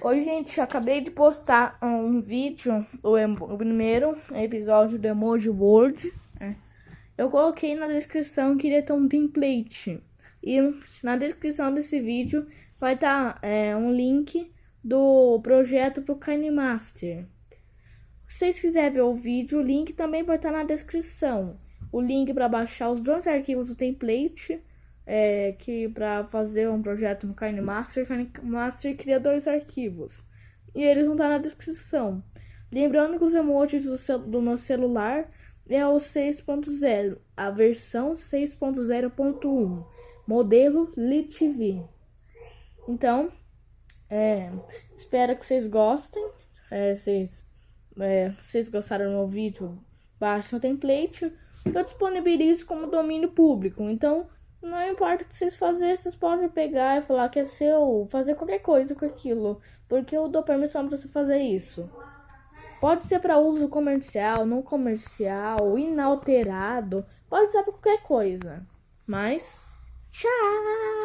Oi, gente, acabei de postar um vídeo, o, o primeiro episódio do Emoji World. É. Eu coloquei na descrição que iria ter um template. E na descrição desse vídeo vai estar tá, é, um link do projeto pro KineMaster. Se vocês quiserem ver o vídeo, o link também vai estar tá na descrição. O link para baixar os dois arquivos do template é, que para fazer um projeto no KineMaster, KineMaster cria dois arquivos. E eles vão estar na descrição. Lembrando que os emojis do, do meu celular é o 6.0, a versão 6.0.1, modelo LitV. Então, é, espero que vocês gostem. É, vocês, é, vocês gostaram do meu vídeo, baixem o template. Eu disponibilizo como domínio público. Então, não importa o que vocês fazerem, vocês podem pegar e falar que é seu, fazer qualquer coisa com aquilo, porque eu dou permissão para você fazer isso. Pode ser para uso comercial, não comercial, inalterado, pode ser para qualquer coisa. Mas, tchau!